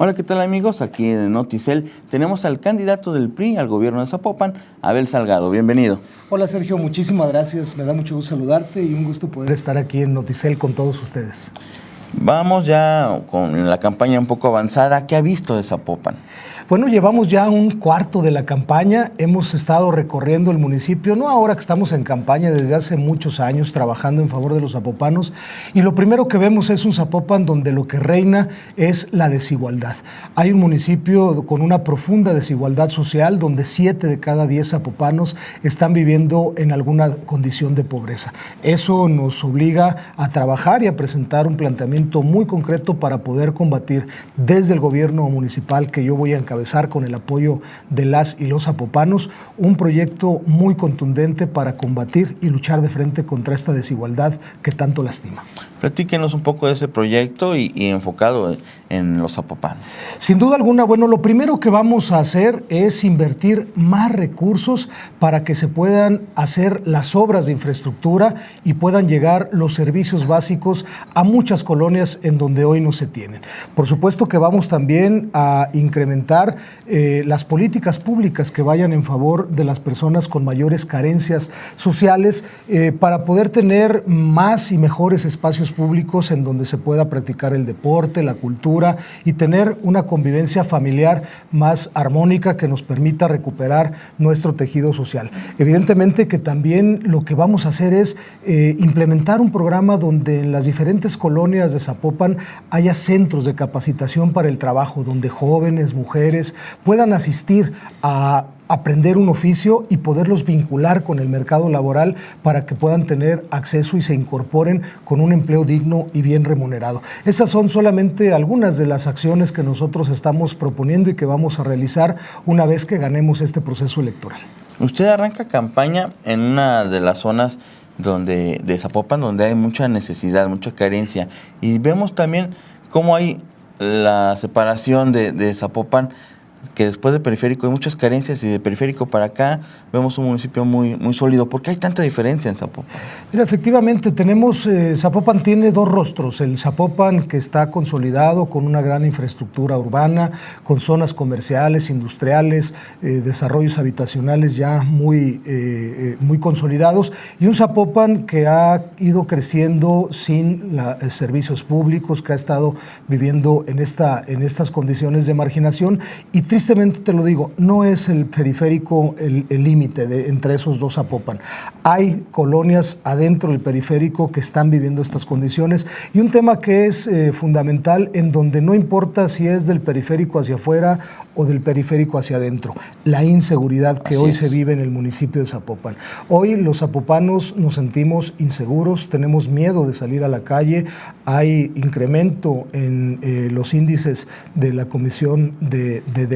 Hola, ¿qué tal amigos? Aquí en Noticel tenemos al candidato del PRI al gobierno de Zapopan, Abel Salgado. Bienvenido. Hola Sergio, muchísimas gracias. Me da mucho gusto saludarte y un gusto poder estar aquí en Noticel con todos ustedes. Vamos ya con la campaña un poco avanzada. ¿Qué ha visto de Zapopan? Bueno, llevamos ya un cuarto de la campaña, hemos estado recorriendo el municipio, no ahora que estamos en campaña, desde hace muchos años trabajando en favor de los zapopanos, y lo primero que vemos es un Zapopan donde lo que reina es la desigualdad. Hay un municipio con una profunda desigualdad social, donde siete de cada diez zapopanos están viviendo en alguna condición de pobreza. Eso nos obliga a trabajar y a presentar un planteamiento muy concreto para poder combatir desde el gobierno municipal que yo voy a encabezar con el apoyo de las y los zapopanos un proyecto muy contundente para combatir y luchar de frente contra esta desigualdad que tanto lastima. Platíquenos un poco de ese proyecto y, enfocado en los zapopanos. Sin duda alguna, bueno, lo primero que vamos a hacer es invertir más recursos para que se puedan hacer las obras de infraestructura y puedan llegar los servicios básicos a muchas colonias en donde hoy no se tienen. Por supuesto que vamos también a incrementar eh, las políticas públicas que vayan en favor de las personas con mayores carencias sociales eh, para poder tener más y mejores espacios públicos en donde se pueda practicar el deporte, la cultura y tener una convivencia familiar más armónica que nos permita recuperar nuestro tejido social. Evidentemente que también lo que vamos a hacer es eh, implementar un programa donde en las diferentes colonias de Zapopan haya centros de capacitación para el trabajo, donde jóvenes, mujeres, puedan asistir a aprender un oficio y poderlos vincular con el mercado laboral para que puedan tener acceso y se incorporen con un empleo digno y bien remunerado. Esas son solamente algunas de las acciones que nosotros estamos proponiendo y que vamos a realizar una vez que ganemos este proceso electoral. Usted arranca campaña en una de las zonas donde, de Zapopan donde hay mucha necesidad, mucha carencia y vemos también cómo hay la separación de, de Zapopan que después de periférico hay muchas carencias y de periférico para acá vemos un municipio muy, muy sólido. ¿Por qué hay tanta diferencia en Zapopan? Mira, efectivamente, tenemos, eh, Zapopan tiene dos rostros. El Zapopan que está consolidado con una gran infraestructura urbana, con zonas comerciales, industriales, eh, desarrollos habitacionales ya muy, eh, muy consolidados, y un Zapopan que ha ido creciendo sin servicios públicos, que ha estado viviendo en, esta, en estas condiciones de marginación y tristemente te lo digo, no es el periférico el límite entre esos dos Zapopan. Hay colonias adentro del periférico que están viviendo estas condiciones y un tema que es eh, fundamental en donde no importa si es del periférico hacia afuera o del periférico hacia adentro, la inseguridad que hoy se vive en el municipio de Zapopan. Hoy los zapopanos nos sentimos inseguros, tenemos miedo de salir a la calle, hay incremento en eh, los índices de la comisión de, de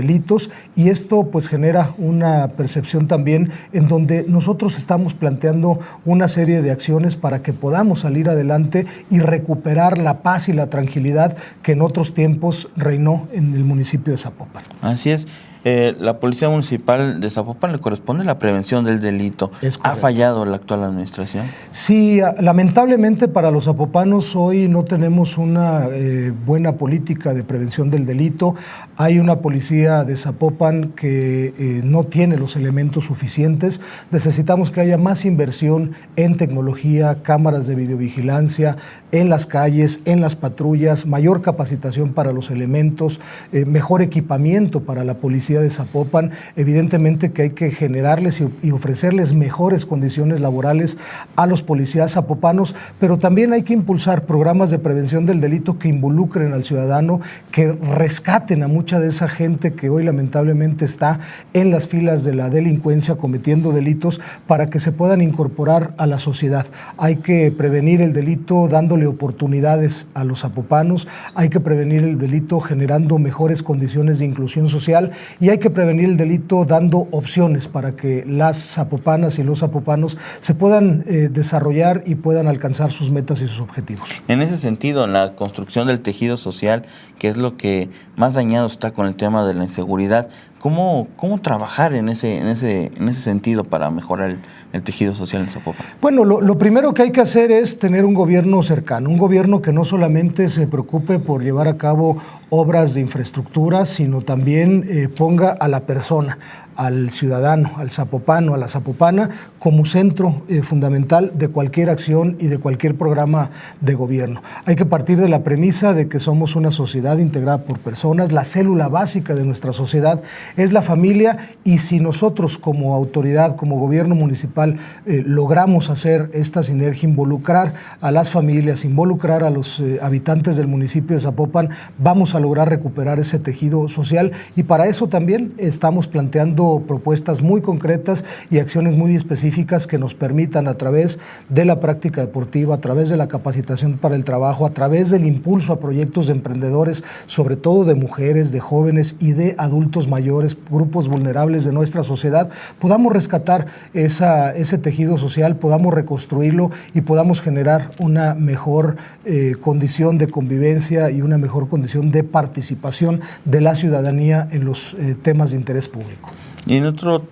y esto pues genera una percepción también en donde nosotros estamos planteando una serie de acciones para que podamos salir adelante y recuperar la paz y la tranquilidad que en otros tiempos reinó en el municipio de Zapopan. Así es. Eh, la Policía Municipal de Zapopan le corresponde la prevención del delito. ¿Ha fallado la actual administración? Sí, lamentablemente para los zapopanos hoy no tenemos una eh, buena política de prevención del delito. Hay una policía de Zapopan que eh, no tiene los elementos suficientes. Necesitamos que haya más inversión en tecnología, cámaras de videovigilancia, en las calles, en las patrullas, mayor capacitación para los elementos, mejor equipamiento para la policía de Zapopan, evidentemente que hay que generarles y, ofrecerles mejores condiciones laborales a los policías zapopanos, pero también hay que impulsar programas de prevención del delito que involucren al ciudadano, que rescaten a mucha de esa gente que hoy lamentablemente está en las filas de la delincuencia cometiendo delitos para que se puedan incorporar a la sociedad. Hay que prevenir el delito dándole oportunidades a los zapopanos, hay que prevenir el delito generando mejores condiciones de inclusión social y hay que prevenir el delito dando opciones para que las zapopanas y los zapopanos se puedan eh, desarrollar y puedan alcanzar sus metas y sus objetivos. En ese sentido, en la construcción del tejido social, que es lo que más dañado está con el tema de la inseguridad, ¿Cómo, cómo trabajar en ese, en, ese, en ese sentido para mejorar el, tejido social en Zapopan? Bueno, lo, primero que hay que hacer es tener un gobierno cercano, un gobierno que no solamente se preocupe por llevar a cabo obras de infraestructura, sino también eh, ponga a la persona, al ciudadano, al zapopano, a la zapopana, como centro eh, fundamental de cualquier acción y de cualquier programa de gobierno. Hay que partir de la premisa de que somos una sociedad integrada por personas, la célula básica de nuestra sociedad es la familia y si nosotros como autoridad, como gobierno municipal, eh, logramos hacer esta sinergia, involucrar a las familias, involucrar a los eh, habitantes del municipio de Zapopan, vamos a lograr recuperar ese tejido social y para eso también estamos planteando propuestas muy concretas y acciones muy específicas que nos permitan a través de la práctica deportiva, a través de la capacitación para el trabajo, a través del impulso a proyectos de emprendedores, sobre todo de mujeres, de jóvenes y de adultos mayores, grupos vulnerables de nuestra sociedad, podamos rescatar ese tejido social, podamos reconstruirlo y podamos generar una mejor eh, condición de convivencia y una mejor condición de participación de la ciudadanía en los eh, temas de interés público. Y en otro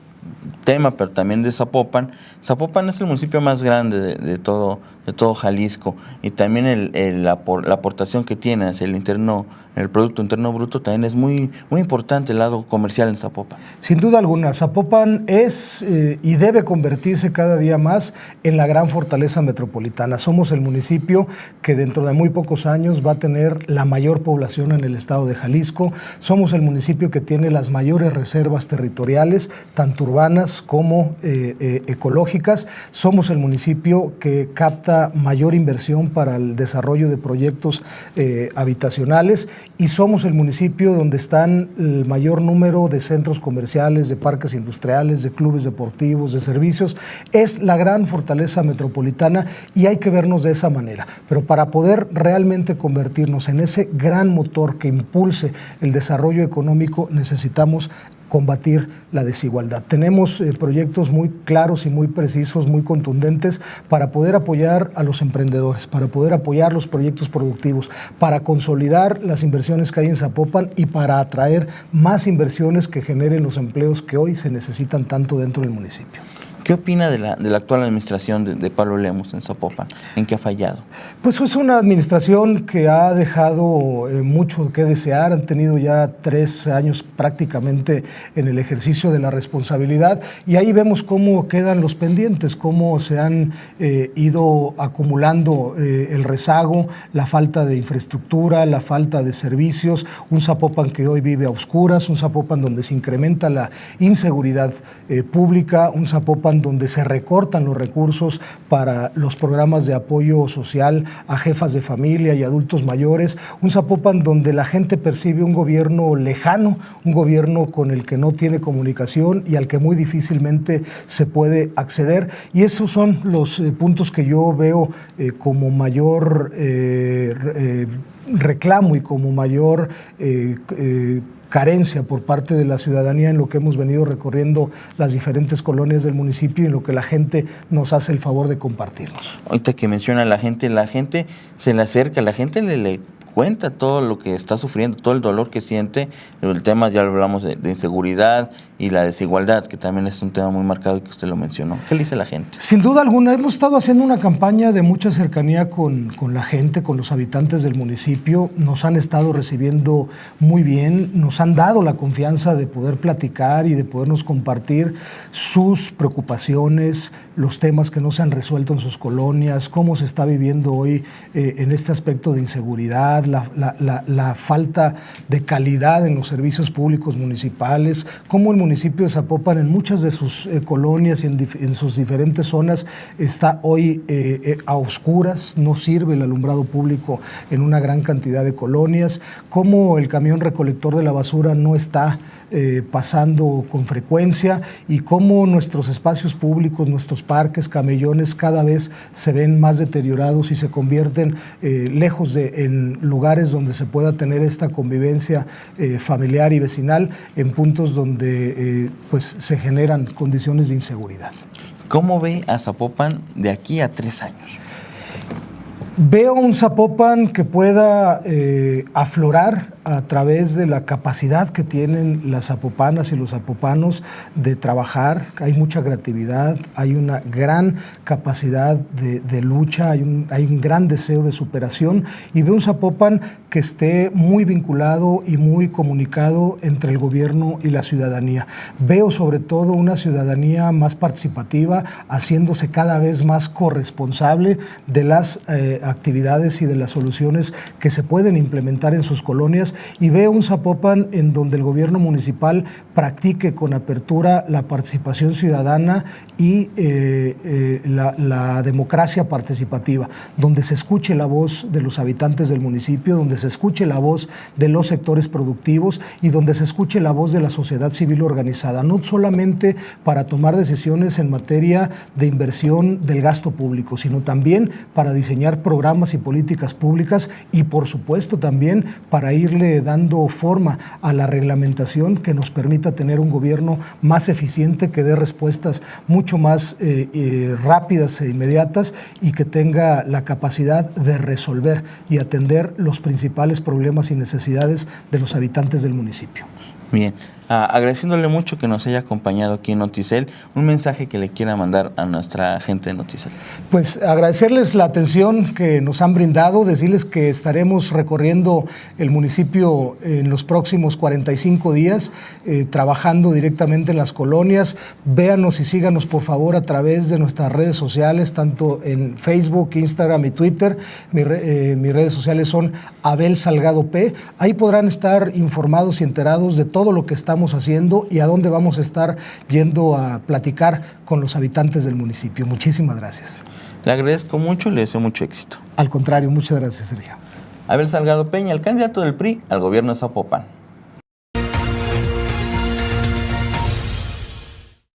tema, pero también de Zapopan, Zapopan es el municipio más grande de, todo, de todo Jalisco y también el, la, la, aportación que tiene hacia el interno el Producto Interno Bruto también es muy, muy importante el lado comercial en Zapopan. Sin duda alguna, Zapopan es eh, y debe convertirse cada día más en la gran fortaleza metropolitana. Somos el municipio que dentro de muy pocos años va a tener la mayor población en el estado de Jalisco. Somos el municipio que tiene las mayores reservas territoriales, tanto urbanas como eh, eh, ecológicas. Somos el municipio que capta mayor inversión para el desarrollo de proyectos habitacionales y somos el municipio donde están el mayor número de centros comerciales, de parques industriales, de clubes deportivos, de servicios. Es la gran fortaleza metropolitana y hay que vernos de esa manera. Pero para poder realmente convertirnos en ese gran motor que impulse el desarrollo económico necesitamos combatir la desigualdad. Tenemos eh, proyectos muy claros y muy precisos, muy contundentes para poder apoyar a los emprendedores, para poder apoyar los proyectos productivos, para consolidar las inversiones que hay en Zapopan y para atraer más inversiones que generen los empleos que hoy se necesitan tanto dentro del municipio. ¿Qué opina de la, de la actual administración de, Pablo Lemos en Zapopan? ¿En qué ha fallado? Pues es una administración que ha dejado eh, mucho que desear. Han tenido ya tres años prácticamente en el ejercicio de la responsabilidad y ahí vemos cómo quedan los pendientes, cómo se han eh, ido acumulando eh, el rezago, la falta de infraestructura, la falta de servicios, un Zapopan que hoy vive a oscuras, un Zapopan donde se incrementa la inseguridad pública, un Zapopan donde se recortan los recursos para los programas de apoyo social a jefas de familia y adultos mayores, un Zapopan donde la gente percibe un gobierno lejano, un gobierno con el que no tiene comunicación y al que muy difícilmente se puede acceder. Y esos son los eh, puntos que yo veo eh, como mayor eh, reclamo y como mayor carencia por parte de la ciudadanía en lo que hemos venido recorriendo las diferentes colonias del municipio y en lo que la gente nos hace el favor de compartirnos. Ahorita que menciona la gente, la gente se le acerca, la gente le, le cuenta todo lo que está sufriendo, todo el dolor que siente. El tema, ya hablamos de, inseguridad y la desigualdad, que también es un tema muy marcado y que usted lo mencionó. ¿Qué le dice la gente? Sin duda alguna, hemos estado haciendo una campaña de mucha cercanía con, con la gente, con los habitantes del municipio. Nos han estado recibiendo muy bien, nos han dado la confianza de poder platicar y de podernos compartir sus preocupaciones, los temas que no se han resuelto en sus colonias, cómo se está viviendo hoy eh, en este aspecto de inseguridad, la, falta de calidad en los servicios públicos municipales, cómo el municipio de Zapopan en muchas de sus eh, colonias y en, sus diferentes zonas está hoy eh, a oscuras, no sirve el alumbrado público en una gran cantidad de colonias, cómo el camión recolector de la basura no está eh, pasando con frecuencia y cómo nuestros espacios públicos, nuestros parques, camellones cada vez se ven más deteriorados y se convierten eh, lejos de en lugares donde se pueda tener esta convivencia eh, familiar y vecinal en puntos donde pues se generan condiciones de inseguridad. ¿Cómo ve a Zapopan de aquí a tres años? Veo un Zapopan que pueda eh, aflorar a través de la capacidad que tienen las zapopanas y los zapopanos de trabajar. Hay mucha creatividad, hay una gran capacidad de, lucha, hay un, hay un, gran deseo de superación y veo un Zapopan que esté muy vinculado y muy comunicado entre el gobierno y la ciudadanía. Veo sobre todo una ciudadanía más participativa, haciéndose cada vez más corresponsable de las eh, actividades y de las soluciones que se pueden implementar en sus colonias. Y veo un Zapopan en donde el gobierno municipal practique con apertura la participación ciudadana y eh, eh, la, democracia participativa, donde se escuche la voz de los habitantes del municipio, donde se escuche la voz de los sectores productivos y donde se escuche la voz de la sociedad civil organizada, no solamente para tomar decisiones en materia de inversión del gasto público, sino también para diseñar programas y políticas públicas y por supuesto también para irle dando forma a la reglamentación que nos permita tener un gobierno más eficiente, que dé respuestas mucho más eh, eh, rápidas e inmediatas y que tenga la capacidad de resolver y atender los principales problemas y necesidades de los habitantes del municipio. Bien, Ah, agradeciéndole mucho que nos haya acompañado aquí en Noticel, un mensaje que le quiera mandar a nuestra gente de Noticel. Pues agradecerles la atención que nos han brindado, decirles que estaremos recorriendo el municipio en los próximos 45 días, eh, trabajando directamente en las colonias. Véanos y síganos por favor a través de nuestras redes sociales, tanto en Facebook, Instagram y Twitter. Eh, mis redes sociales son Abel Salgado P. Ahí podrán estar informados y enterados de todo lo que estamos haciendo y a dónde vamos a estar yendo a platicar con los habitantes del municipio. Muchísimas gracias. Le agradezco mucho, le deseo mucho éxito. Al contrario, muchas gracias, Sergio. Abel Salgado Peña, el candidato del PRI al gobierno de Zapopan.